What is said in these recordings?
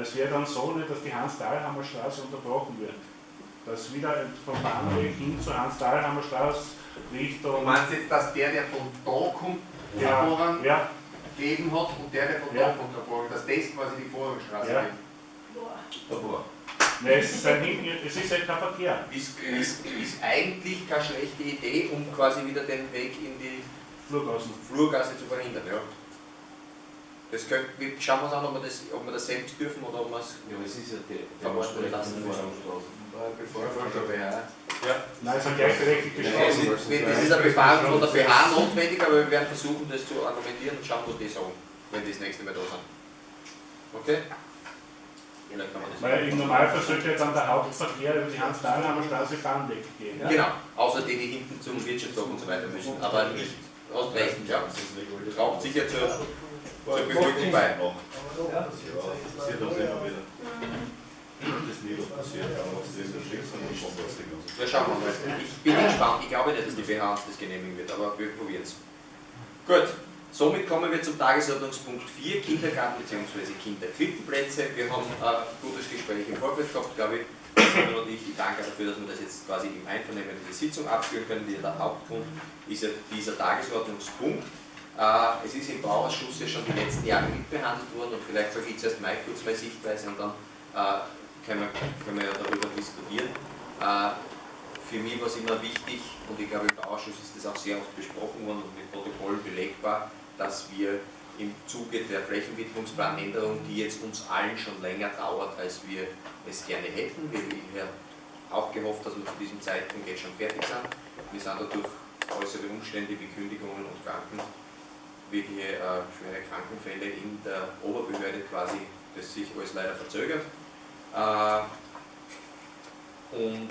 Es wäre dann so, nicht, dass die Hans-Dahlhammer Straße unterbrochen wird. Dass wieder vom Bahnweg hin zur Hans-Dahlhammer Straße Richtung. Du meinst jetzt, dass der, der von da kommt, ja, Vorrang ja, gegeben hat und der, der von Ja. da kommt, der Vorrang, dass das quasi die Vorrangstraße Ja. wird? Davor. ne, es, ist ein, Hin- es ist halt kein Verkehr. Ist, ist, ist eigentlich keine schlechte Idee, um quasi wieder den Weg in die Flurgassen. Flurgasse zu verhindern. Ja. Das können, wir schauen wir uns an, ob wir, das, ob wir das selbst dürfen oder ob wir es. Ja, aber es ist ja die Verordnet lassen müssen. Bevor schon wer. Nein, es ist eine gleichberechtigte Das Straße. ist, das ist eine Befahrung von der BH notwendig, aber wir werden versuchen, das zu argumentieren und schauen, was die sagen, wenn die das nächste Mal da sind. Okay? Ja, das Weil im Normalfall sollte ja dann der Hauptverkehr über die Hans-Dahlhammer Straße Bahnweg gehen. Ja? Genau, außer die, die hinten zum Wirtschaftshof und so weiter müssen. Aber nicht aus recht, ja. Traubt sicher zur, es ist ein Schicksal und schon was die ganze Ja, schauen wir mal. Ich bin gespannt. Ich glaube nicht, dass die BH uns das genehmigen wird, aber wir probieren es. Gut, somit kommen wir zum Tagesordnungspunkt 4, Kindergarten bzw. Kinderkrippenplätze. Wir haben ein gutes Gespräch im Vorfeld gehabt, glaube ich. Und ich, ich danke dafür, dass wir das jetzt quasi im Einvernehmen diese Sitzung abführen können. Der Hauptgrund ist ja dieser Tagesordnungspunkt. Äh, Es ist im Bauausschuss ja schon die letzten Jahre mitbehandelt worden und vielleicht sage ich zuerst mal kurz meine Sichtweise und dann äh, können wir, können wir ja darüber diskutieren. Äh, Für mich war es immer wichtig und ich glaube im Bauausschuss ist das auch sehr oft besprochen worden und mit Protokoll belegbar, dass wir im Zuge der Flächenwidmungsplanänderung, die jetzt uns allen schon länger dauert, als wir es gerne hätten, wir haben auch gehofft, dass wir zu diesem Zeitpunkt jetzt schon fertig sind. Wir sind dadurch äußere Umstände wie Kündigungen und Kranken, wirkliche äh, schwere Krankenfälle in der Oberbehörde quasi, das sich alles leider verzögert. Äh, und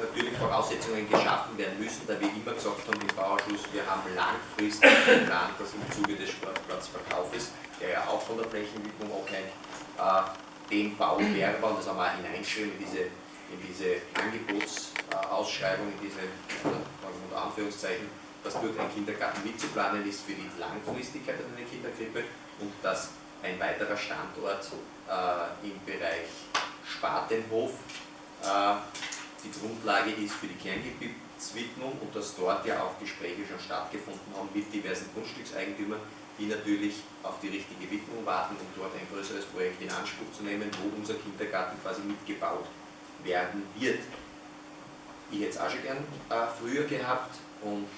natürlich Voraussetzungen geschaffen werden müssen, da wir immer gesagt haben im Bauausschuss, wir haben langfristig geplant, dass im Zuge des Sportplatzverkaufes, der ja auch von der Flächenwidmung abhängt, äh, den werden, und das haben wir auch hineingeschrieben in diese, in diese Angebotsausschreibung, in diese unter Anführungszeichen, dass dort ein Kindergarten mitzuplanen ist für die Langfristigkeit einer Kinderkrippe und dass ein weiterer Standort äh, im Bereich Spatenhof äh, die Grundlage ist für die Kerngebietswidmung und dass dort ja auch Gespräche schon stattgefunden haben mit diversen Grundstückseigentümern, die natürlich auf die richtige Widmung warten, um dort ein größeres Projekt in Anspruch zu nehmen, wo unser Kindergarten quasi mitgebaut werden wird. Ich hätte es auch schon gern äh, früher gehabt und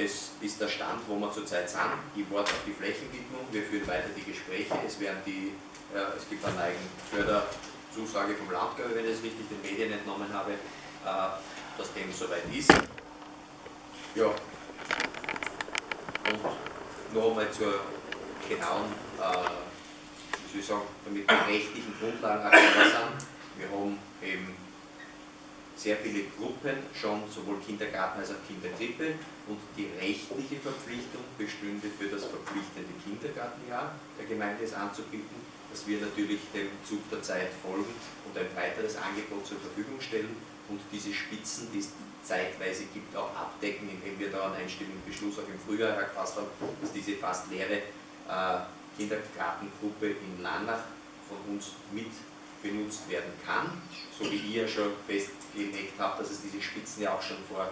das ist der Stand, wo wir zurzeit sind. Ich warte auf die Flächenwidmung, wir führen weiter die Gespräche, es werden die, äh, es gibt eine eigene Förderzusage vom Land, wenn ich das richtig den Medien entnommen habe, äh, dass dem soweit ist. Ja. Und noch einmal zur genauen, äh, wie soll ich sagen, damit die rechtlichen Grundlagen aktuell sind. Wir haben eben sehr viele Gruppen, schon sowohl Kindergarten als auch Kinderkrippe und die rechtliche Verpflichtung bestünde für das verpflichtende Kindergartenjahr der Gemeinde es anzubieten, dass wir natürlich dem Zug der Zeit folgen und ein breiteres Angebot zur Verfügung stellen und diese Spitzen, die es zeitweise gibt, auch abdecken, indem wir da einen einstimmigen Beschluss auch im Frühjahr gefasst haben, dass diese fast leere äh, Kindergartengruppe in Lannach von uns mit benutzt werden kann, so wie ihr schon festgelegt habt, dass es diese Spitzen ja auch schon vor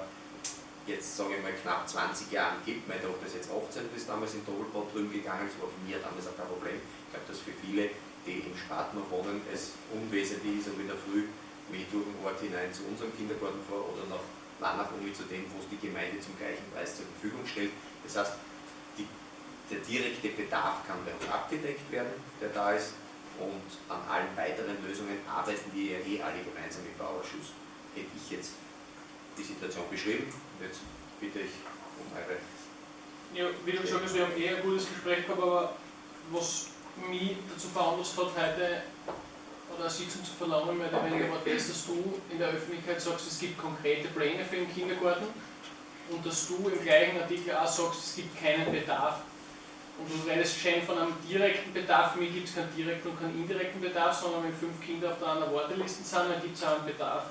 jetzt sage ich mal knapp 20 Jahren gibt. Meine Tochter ist jetzt 18 und ist damals in Doppelbad drüben gegangen, das war für mich damals auch kein Problem. Ich glaube, dass für viele, die im Spartner wohnen, es unwesentlich ist, ob in der Früh wie durch den Ort hinein zu unserem Kindergarten fahre oder nach Lannach um zu dem, wo es die Gemeinde zum gleichen Preis zur Verfügung stellt. Das heißt, die, der direkte Bedarf kann bei uns abgedeckt werden, der da ist und an allen weiteren Lösungen arbeiten wir ja eh alle gemeinsam im Bauausschuss. Hätte ich jetzt die Situation beschrieben und jetzt bitte ich um eure. Ja, wie du gesagt hast, wir haben eh ein gutes Gespräch gehabt, aber was mich dazu veranlasst hat, heute oder eine Sitzung zu verlangen, mehr oder weniger war das, dass du in der Öffentlichkeit sagst, es gibt konkrete Pläne für den Kindergarten und dass du im gleichen Artikel auch sagst, es gibt keinen Bedarf. Und du redest schon von einem direkten Bedarf, für mich gibt es keinen direkten und keinen indirekten Bedarf, sondern wenn fünf Kinder auf der anderen Warteliste sind, dann gibt es auch einen Bedarf.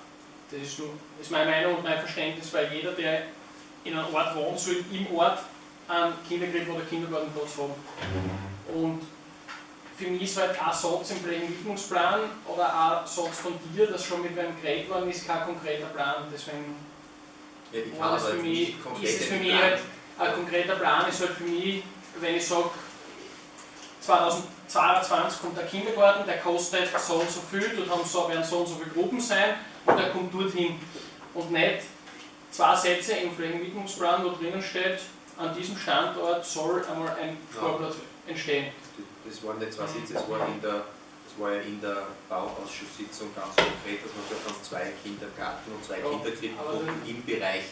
Das ist, nur, ist meine Meinung und mein Verständnis, weil jeder, der in einem Ort wohnt, soll im Ort einen Kinderkrippe oder Kindergartenplatz haben. Und für mich ist halt ein Satz im Flächenwidmungsplan oder ein Satz von dir, das schon mit wem geredet worden ist, kein konkreter Plan. Deswegen Ja, war das für mich, ist es für mich halt, ein konkreter Plan ist halt für mich, wenn ich sage, 2022 kommt der Kindergarten, der kostet so und so viel, dort haben so, werden so und so viele Gruppen sein und der kommt dorthin. Und nicht zwei Sätze im Flächenwidmungsplan, wo drinnen steht, an diesem Standort soll einmal ein Sportplatz entstehen. Das waren nicht zwei Sitze, das war, in der, das war ja in der Bauausschusssitzung ganz konkret, dass man gesagt haben, zwei Kindergarten und zwei Ja, Kinderkrippengruppen aber im Bereich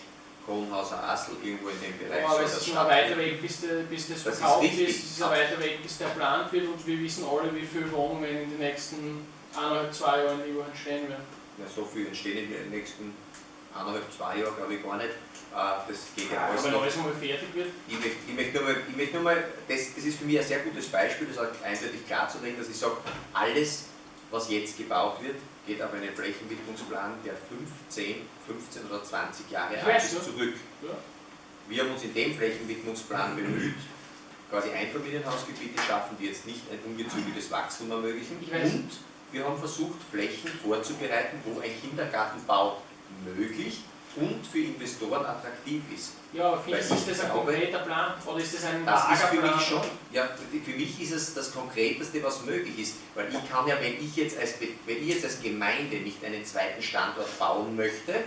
Kronhauser Assel, irgendwo in dem Bereich Aber soll es das ist noch ein weiter. Weg, bis, der, bis das Das ist verkauft richtig. ist, es ist ein weiter Weg, bis der geplant wird und wir wissen alle, wie viele Wohnungen in den nächsten eineinhalb, zwei Jahren Liga entstehen werden. Ja, so viel entstehen in den nächsten eineinhalb, zwei Jahren, glaube ich gar nicht. Äh, Das geht ja Aber alles wenn noch. alles einmal fertig wird, Ich möchte, ich möchte nur mal, ich möchte nur mal das, das ist für mich ein sehr gutes Beispiel, das auch eindeutig klarzulegen, dass ich sage, alles, was jetzt gebaut wird, geht auf einen Flächenwidmungsplan, der 5, 10, 15 oder 20 Jahre alt ist, zurück. Wir haben uns in dem Flächenwidmungsplan bemüht, quasi Einfamilienhausgebiete schaffen, die jetzt nicht ein ungezügeltes Wachstum ermöglichen. Und wir haben versucht, Flächen vorzubereiten, wo ein Kindergartenbau möglich und für Investoren attraktiv ist. ja, findest du, ist das ein glaube, konkreter Plan oder ist das ein Das ist für mich schon, ja, für mich ist es das Konkreteste, was möglich ist. Weil ich kann ja, wenn ich jetzt als, wenn ich jetzt als Gemeinde nicht einen zweiten Standort bauen möchte,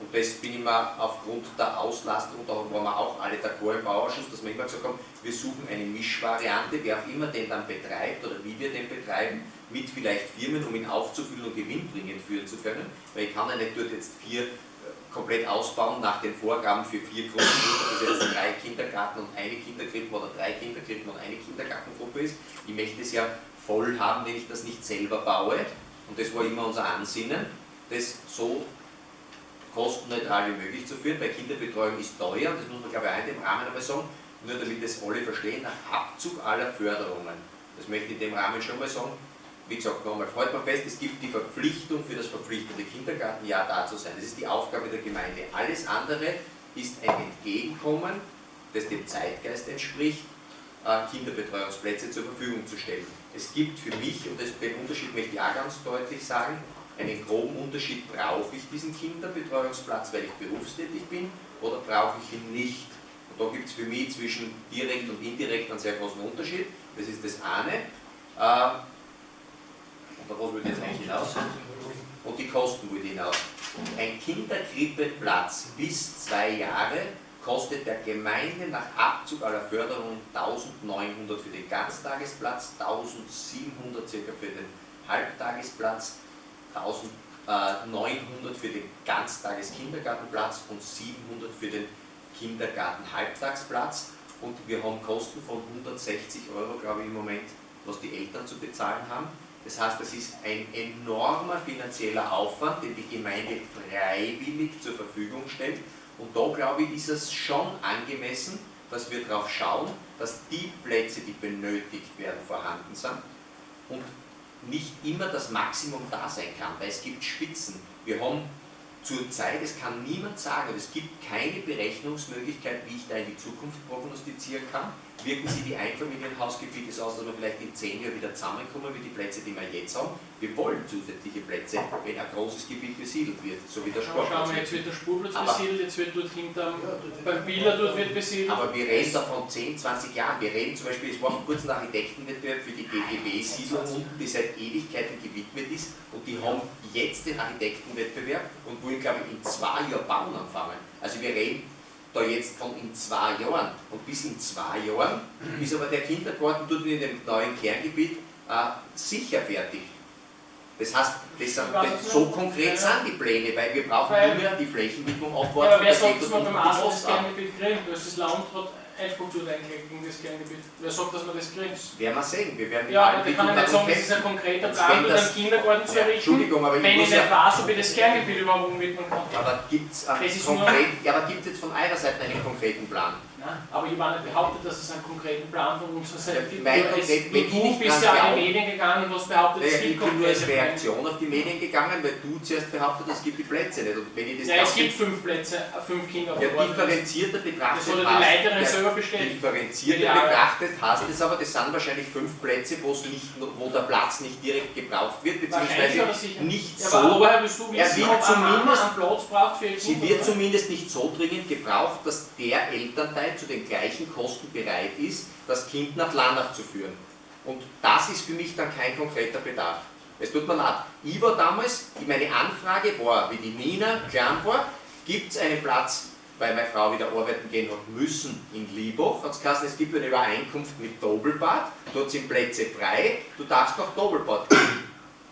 und das bin ich mir aufgrund der Auslastung, da waren wir auch alle d'accord im Bauausschuss, dass wir immer gesagt haben, wir suchen eine Mischvariante, wer auch immer den dann betreibt oder wie wir den betreiben, mit vielleicht Firmen, um ihn aufzufüllen und gewinnbringend führen zu können. Weil ich kann ja nicht dort jetzt vier komplett ausbauen nach den Vorgaben für vier Gruppen, ob das jetzt drei Kindergarten und eine Kinderkrippe oder drei Kinderkrippen und eine Kindergartengruppe ist. Ich möchte es ja voll haben, wenn ich das nicht selber baue. Und das war immer unser Ansinnen, das so kostenneutral wie möglich zu führen, weil Kinderbetreuung ist teuer, das muss man glaube ich auch in dem Rahmen einmal sagen, nur damit es alle verstehen, nach Abzug aller Förderungen. Das möchte ich in dem Rahmen schon mal sagen. Wie gesagt, nochmal, freut man fest, es gibt die Verpflichtung für das verpflichtende Kindergartenjahr da zu sein. Das ist die Aufgabe der Gemeinde. Alles andere ist ein Entgegenkommen, das dem Zeitgeist entspricht, äh, Kinderbetreuungsplätze zur Verfügung zu stellen. Es gibt für mich, und den Unterschied möchte ich auch ganz deutlich sagen, einen groben Unterschied, brauche ich diesen Kinderbetreuungsplatz, weil ich berufstätig bin, oder brauche ich ihn nicht? Und da gibt es für mich zwischen direkt und indirekt einen sehr großen Unterschied. Das ist das eine. Darauf würde ich jetzt eigentlich hinaus. Und die Kosten würde hinaus. Ein Kinderkrippeplatz bis zwei Jahre kostet der Gemeinde nach Abzug aller Förderungen 1900 für den Ganztagesplatz, 1700 circa für den Halbtagesplatz, 1900 für den Ganztageskindergartenplatz und 700 für den Kindergarten-Halbtagsplatz. Und wir haben Kosten von 160 Euro, glaube ich, im Moment, was die Eltern zu bezahlen haben. Das heißt, das ist ein enormer finanzieller Aufwand, den die Gemeinde freiwillig zur Verfügung stellt. Und da, glaube ich, ist es schon angemessen, dass wir darauf schauen, dass die Plätze, die benötigt werden, vorhanden sind und nicht immer das Maximum da sein kann, weil es gibt Spitzen. Wir haben zurzeit, es kann niemand sagen, es gibt keine Berechnungsmöglichkeit, wie ich da in die Zukunft prognostizieren kann. Wirken Sie die Einfamilienhausgebiete so aus, dass wir vielleicht in zehn Jahren wieder zusammenkommen wie die Plätze, die wir jetzt haben? Wir wollen zusätzliche Plätze, wenn ein großes Gebiet besiedelt wird, so wie der Schauen Sportplatz. wir, jetzt wird der Spurplatz Aber- besiedelt, jetzt wird dort hinterm, beim Biller dort wird besiedelt. Aber wir reden da von 10, 20 Jahren. Wir reden zum Beispiel, es war vor kurzem ein Architektenwettbewerb für die GGW-Siedlung unten, die seit Ewigkeiten gewidmet ist. Und die haben jetzt den Architektenwettbewerb und wollen, glaube ich, in zwei Jahren bauen anfangen. Also wir reden da jetzt von in zwei Jahren. Und bis in zwei Jahren ist aber der Kindergarten dort in dem neuen Kerngebiet äh, sicher fertig. Das heißt, das so konkret Ja. sind die Pläne, weil wir brauchen Weil- nur mehr die Flächenwidmung Ja, abwarten. aber wer sagt, dass man beim Asel das. Kerngebiet kriegt? Weil das Land hat dort eingelegt gegen das Kerngebiet. Wer sagt, dass man das kriegt? Werden wir sehen. Wir werden Ja, aber ich kann ja nicht sagen, das ist ein konkreter Plan, das- einen Kindergarten zu Ja, errichten, Entschuldigung, aber ich wenn ich nicht ja- weiß, ob ich das Kerngebiet überhaupt umwidmen kann. Aber gibt es ja, aber gibt es jetzt von eurer Seite einen konkreten Plan? Nein, aber nicht behauptet, dass es einen konkreten Plan von unserer Seite Ja, gibt. mein konkret- nur wenn ich du nicht bist ja an die Medien gegangen und hast behauptet, es Naja, ich gibt bin nur als. Reaktion auf die Medien gegangen, weil du zuerst behauptet hast, es gibt die Plätze nicht. Und wenn ich das Ja, es gibt fünf Plätze, äh, fünf Kinder auf ja, differenzierter Das betrachtet ja die hast- Leiterin ja, selber bestätigt. differenzierter Ja, ja. betrachtet hast es aber, das sind wahrscheinlich fünf Plätze, nicht, wo der Platz nicht direkt gebraucht wird, beziehungsweise nicht Ja, so. aber woher willst du wissen, wird ob zumindest- einen Platz braucht für Sie wird zumindest nicht so dringend gebraucht, dass der Elternteil zu den gleichen Kosten bereit ist, das Kind nach Landach zu führen. Und das ist für mich dann kein konkreter Bedarf. Es tut mir leid. Ich war damals, meine Anfrage war, wie die Nina klein war, gibt es einen Platz, weil meine Frau wieder arbeiten gehen hat müssen in Liebhof, hat es es gibt eine Übereinkunft mit Doppelbad, dort sind Plätze frei, du darfst nach Doppelbad gehen.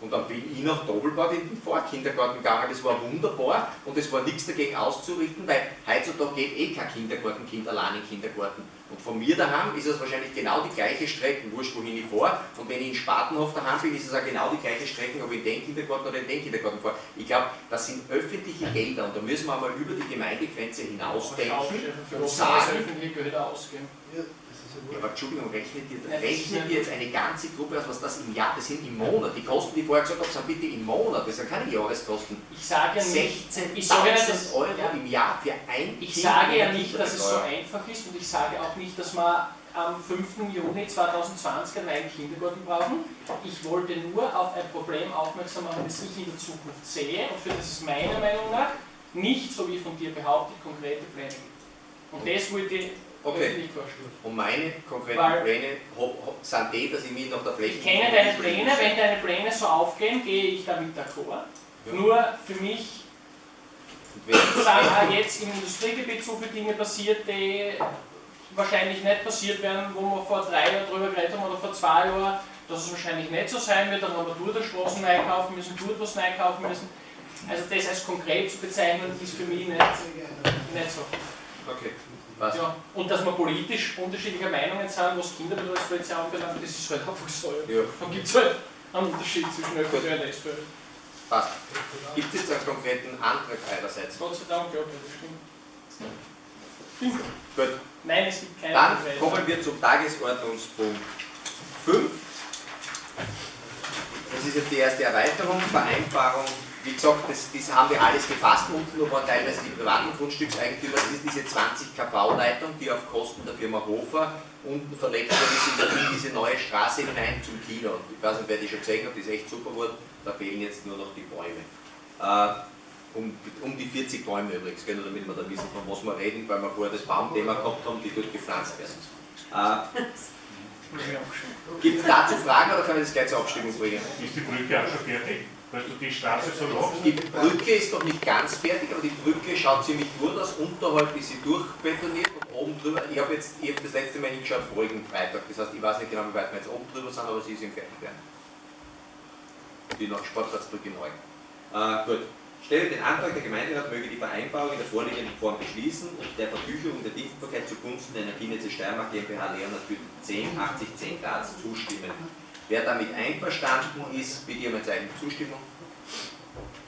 Und dann bin ich nach Doppelbad in den Vorkindergarten gegangen, das war wunderbar und es war nichts dagegen auszurichten, weil heutzutage geht eh kein Kindergartenkind allein in den Kindergarten. Und von mir daheim ist es wahrscheinlich genau die gleiche Strecke, wurscht wohin ich fahre. Und wenn ich in Spatenhof daheim bin, ist es auch genau die gleiche Strecke, ob ich in den Kindergarten oder in den Kindergarten fahre. Ich glaube, das sind öffentliche Gelder und da müssen wir einmal über die Gemeindegrenze hinausdenken und sagen, öffentliche Gelder ausgeben. Ja, aber Entschuldigung, rechnet ihr, rechnet ihr jetzt eine ganze Gruppe aus, was das im Jahr, das sind im Monat. Die Kosten, die ich vorher gesagt habe, sind bitte im Monat, das sind keine Jahreskosten. Ich sage ja nicht, ich sage ja nicht, dass, 16.000 Euro ja, im Jahr für ein ich Kind sage ja nicht, dass es so einfach ist und ich sage auch nicht, dass wir am 5. Juni 2020 einen neuen Kindergarten brauchen. Ich wollte nur auf ein Problem aufmerksam machen, das ich in der Zukunft sehe und für das es meiner Meinung nach nicht, so wie von dir behauptet, konkrete Pläne gibt. Und das wollte ich Okay. Und meine konkreten Weil- Pläne sind die, dass ich mich nach der Fläche... Ich kenne deine Pläne, wenn deine Pläne so aufgehen, gehe ich damit d'accord. Ja. Nur für mich auch jetzt im Industriegebiet so viele Dinge passiert, die wahrscheinlich nicht passiert werden, wo wir vor drei Jahren drüber geredet haben oder vor zwei Jahren, dass es wahrscheinlich nicht so sein wird, dann haben wir dort eine Straßen neu kaufen müssen, dort was neu kaufen müssen. Also das als konkret zu bezeichnen, ist für mich nicht, nicht so. Okay, passt. Ja. Und dass wir politisch unterschiedlicher Meinungen sind, was Kinderbetreuungsplätze anbelangt, das ist halt einfach so. Ja, Dann gibt es halt einen Unterschied zwischen ÖVP und SPÖ. passt. Gibt es jetzt einen konkreten Antrag einerseits? Gott sei Dank, ja, das stimmt. Gut, Nein, es gibt keine dann konkreten. kommen wir zum Tagesordnungspunkt 5. Das ist jetzt die erste Erweiterung, Vereinbarung. Wie gesagt, das, das haben wir alles gefasst. Unten noch waren teilweise die privaten Grundstückseigentümer. Das ist diese 20 kV-Leitung, die auf Kosten der Firma Hofer unten verlegt worden ist in der- in diese neue Straße hinein zum Kino. Und Ich weiß nicht, wer die schon gesehen hat, die ist echt super geworden. Da fehlen jetzt nur noch die Bäume. Äh, um, um die 40 Bäume übrigens, gell, nur damit wir da wissen, von was wir reden, weil wir vorher das Baumthema gehabt haben, die dort gepflanzt werden. Äh, Gibt es dazu Fragen oder kann ich das gleich zur Abstimmung bringen? Ist die Brücke auch schon fertig? Weil du die Straße so machst? Die Brücke ist noch nicht ganz fertig, aber die Brücke schaut ziemlich gut aus. Unterhalb ist sie durchbetoniert und oben drüber, ich habe jetzt ich hab das letzte Mal hingeschaut, vorigen Freitag, das heißt, ich weiß nicht genau, wie weit wir jetzt oben drüber sind, aber sie ist im Fertigwerden. Die noch Sportplatzbrücke neu. Äh, gut. Stelle den Antrag, der Gemeinderat möge die Vereinbarung in der vorliegenden Form beschließen und der Verfügung der Dienstbarkeit zugunsten der Energienetze Steiermark GmbH Leonhard Güten 10 80 10 Grad zustimmen. Wer damit einverstanden ist, bitte um ein Zeichen Zustimmung.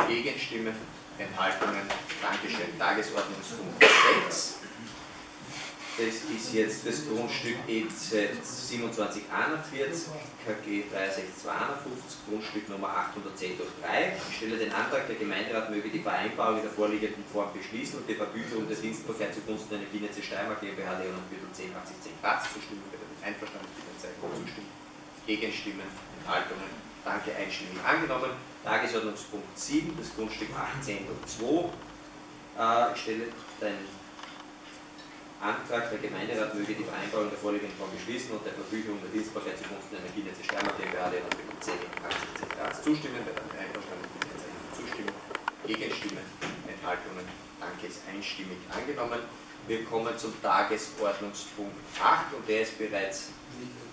Gegenstimme, Enthaltungen, Dankeschön. Tagesordnungspunkt 6. Das ist jetzt das Grundstück EZ 2741, KG 6352, Grundstück Nummer 810 durch 3. Ich stelle den Antrag, der Gemeinderat möge die Vereinbarung in der vorliegenden Form beschließen und die Vergütung der Dienstbarkeit zugunsten der Energienetze Steiermark GmbH Leonhard Büttel 10 80 10 Grad zustimmen. Wer damit einverstanden ist, bitte ein Zeichen der Zustimmung. Gegenstimmen, Enthaltungen, danke, einstimmig angenommen. Tagesordnungspunkt 7, das Grundstück 18 durch 2. Äh, ich stelle den Antrag, der Gemeinderat möge die Vereinbarung der vorliegenden Form beschließen und der Verfügung der Dienstbarkeit zugunsten der Energienetze Steiermark GmbH der 10 80 Grad zustimmen. Wer damit einverstanden ist, Zeichen der Zustimmung. Gegenstimmen, Enthaltungen, danke, ist einstimmig angenommen. Wir kommen zum Tagesordnungspunkt 8 und der ist bereits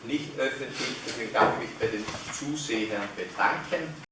nicht öffentlich, deswegen darf ich mich bei den Zusehern bedanken.